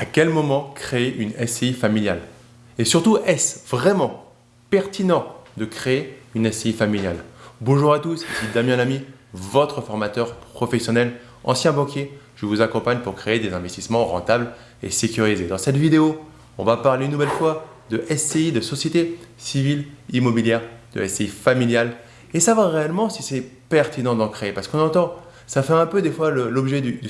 À quel moment créer une SCI familiale? Et surtout, est-ce vraiment pertinent de créer une SCI familiale? Bonjour à tous, ici Damien Lamy, votre formateur professionnel, ancien banquier. Je vous accompagne pour créer des investissements rentables et sécurisés. Dans cette vidéo, on va parler une nouvelle fois de SCI, de société civile immobilière, de SCI familiale et savoir réellement si c'est pertinent d'en créer. Parce qu'on entend ça fait un peu des fois l'objet du,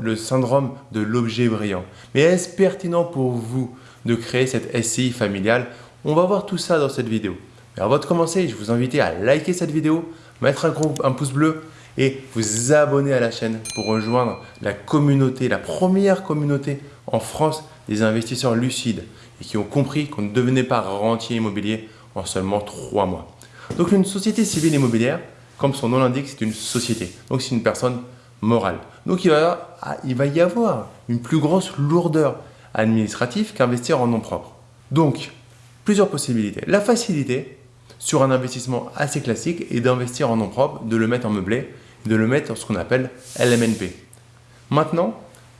le syndrome de l'objet brillant. Mais est-ce pertinent pour vous de créer cette SCI familiale? On va voir tout ça dans cette vidéo. Mais avant de commencer, je vous invite à liker cette vidéo, mettre un, pouce bleu et vous abonner à la chaîne pour rejoindre la communauté, la première communauté en France des investisseurs lucides et qui ont compris qu'on ne devenait pas rentier immobilier en seulement trois mois. Donc une société civile immobilière, comme son nom l'indique, c'est une société. Donc c'est une personne morale. Donc il va, il va y avoir une plus grosse lourdeur administrative qu'investir en nom propre. Donc, plusieurs possibilités. La facilité sur un investissement assez classique est d'investir en nom propre, de le mettre en meublé, de le mettre en ce qu'on appelle LMNP. Maintenant,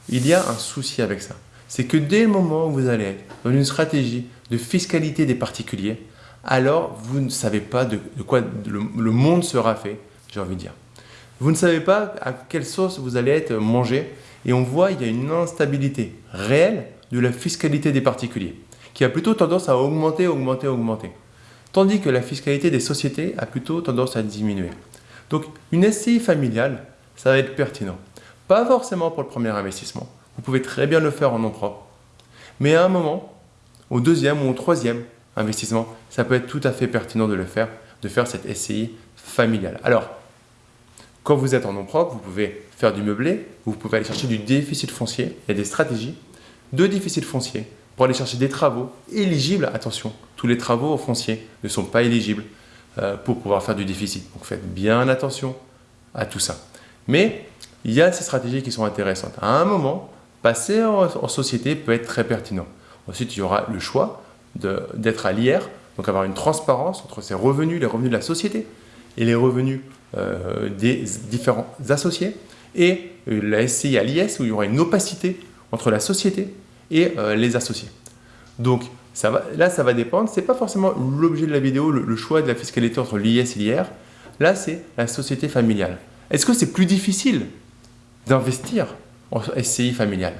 il y a un souci avec ça. C'est que dès le moment où vous allez dans une stratégie de fiscalité des particuliers, alors vous ne savez pas de, quoi le, monde sera fait, j'ai envie de dire. Vous ne savez pas à quelle sauce vous allez être mangé et on voit qu'il y a une instabilité réelle de la fiscalité des particuliers qui a plutôt tendance à augmenter, augmenter, augmenter. Tandis que la fiscalité des sociétés a plutôt tendance à diminuer. Donc une SCI familiale, ça va être pertinent. Pas forcément pour le premier investissement. Vous pouvez très bien le faire en nom propre. Mais à un moment, au deuxième ou au troisième, investissement, ça peut être tout à fait pertinent de le faire, de faire cette SCI familiale. Alors, quand vous êtes en nom propre, vous pouvez faire du meublé, vous pouvez aller chercher du déficit foncier, il y a des stratégies de déficit foncier pour aller chercher des travaux éligibles, attention, tous les travaux fonciers ne sont pas éligibles euh, pour pouvoir faire du déficit. Donc faites bien attention à tout ça. Mais il y a ces stratégies qui sont intéressantes. À un moment, passer en société peut être très pertinent. Ensuite, il y aura le choix d'être à l'IR, donc avoir une transparence entre ses revenus, les revenus de la société et les revenus euh, des différents associés, et euh, la SCI à l'IS où il y aura une opacité entre la société et euh, les associés. Donc ça va, là, ça va dépendre, ce n'est pas forcément l'objet de la vidéo, le, choix de la fiscalité entre l'IS et l'IR, là c'est la société familiale. Est-ce que c'est plus difficile d'investir en SCI familiale?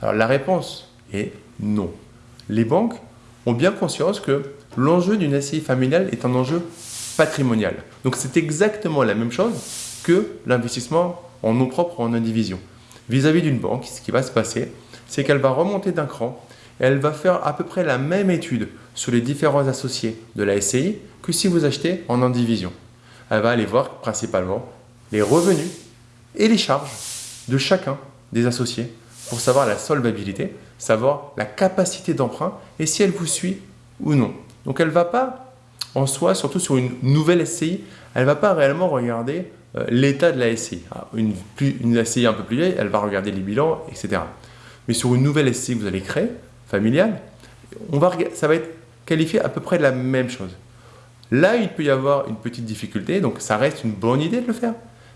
Alors la réponse est non les banques ont bien conscience que l'enjeu d'une SCI familiale est un enjeu patrimonial. Donc c'est exactement la même chose que l'investissement en nom propre ou en indivision. Vis-à-vis d'une banque, ce qui va se passer, c'est qu'elle va remonter d'un cran et elle va faire à peu près la même étude sur les différents associés de la SCI que si vous achetez en indivision. Elle va aller voir principalement les revenus et les charges de chacun des associés pour savoir la solvabilité, savoir la capacité d'emprunt et si elle vous suit ou non. Donc elle ne va pas, en soi, surtout sur une nouvelle SCI, elle ne va pas réellement regarder euh, l'état de la SCI. Ah, une, SCI un peu plus vieille, elle va regarder les bilans, etc. Mais sur une nouvelle SCI que vous allez créer, familiale, ça va être qualifié à peu près de la même chose. Là, il peut y avoir une petite difficulté, donc ça reste une bonne idée de le faire,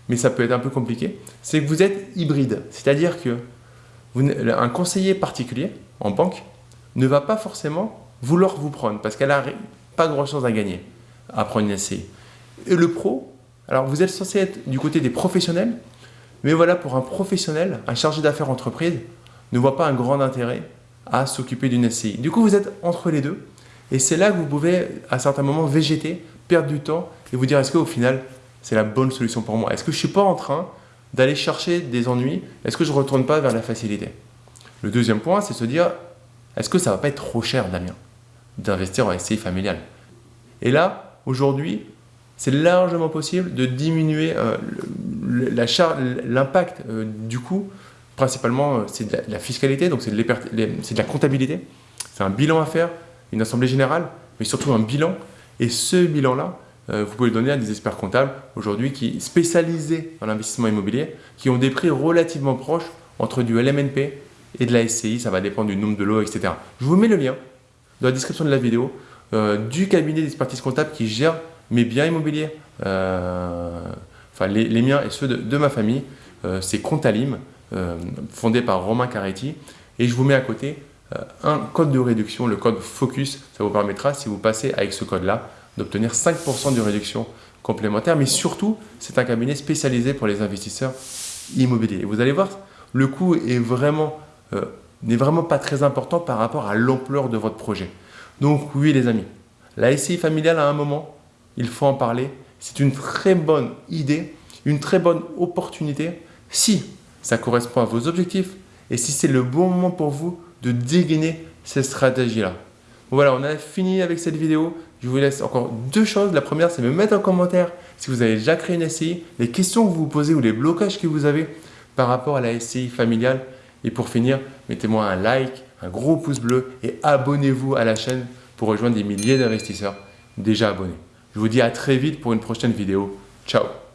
mais ça peut être un peu compliqué, c'est que vous êtes hybride. C'est-à-dire que un conseiller particulier en banque ne va pas forcément vouloir vous prendre parce qu'elle n'a pas grand-chose à gagner à prendre une SCI. Et le pro, alors vous êtes censé être du côté des professionnels, mais voilà, pour un professionnel, un chargé d'affaires entreprise, ne voit pas un grand intérêt à s'occuper d'une SCI. Du coup, vous êtes entre les deux, et c'est là que vous pouvez, à certains moments, végéter, perdre du temps, et vous dire, est-ce qu'au final, c'est la bonne solution pour moi? Est-ce que je ne suis pas en train d'aller chercher des ennuis, est-ce que je ne retourne pas vers la facilité? Le deuxième point, c'est se dire, est-ce que ça va pas être trop cher, Damien, d'investir en SCI familiale Et là, aujourd'hui, c'est largement possible de diminuer euh, l'impact euh, du coût. Principalement, euh, c'est de, la fiscalité, donc c'est de, la comptabilité. C'est un bilan à faire, une assemblée générale, mais surtout un bilan. Et ce bilan-là, vous pouvez le donner à des experts comptables aujourd'hui qui spécialisés dans l'investissement immobilier, qui ont des prix relativement proches entre du LMNP et de la SCI, ça va dépendre du nombre de lots, etc. Je vous mets le lien dans la description de la vidéo euh, du cabinet d'expertise comptable qui gère mes biens immobiliers, euh, enfin les, miens et ceux de, ma famille, c'est Comptalim, fondé par Romain Caretti. Et je vous mets à côté euh, un code de réduction, le code FOCUS. Ça vous permettra, si vous passez avec ce code-là, d'obtenir 5% de réduction complémentaire. Mais surtout, c'est un cabinet spécialisé pour les investisseurs immobiliers. Et vous allez voir, le coût euh, n'est vraiment pas très important par rapport à l'ampleur de votre projet. Donc oui les amis, la SCI familiale à un moment, il faut en parler. C'est une très bonne idée, une très bonne opportunité si ça correspond à vos objectifs et si c'est le bon moment pour vous de dégainer cette stratégie-là. Voilà, on a fini avec cette vidéo. Je vous laisse encore deux choses. La première, c'est me mettre en commentaire si vous avez déjà créé une SCI, les questions que vous vous posez ou les blocages que vous avez par rapport à la SCI familiale. Et pour finir, mettez-moi un like, un gros pouce bleu et abonnez-vous à la chaîne pour rejoindre des milliers d'investisseurs déjà abonnés. Je vous dis à très vite pour une prochaine vidéo. Ciao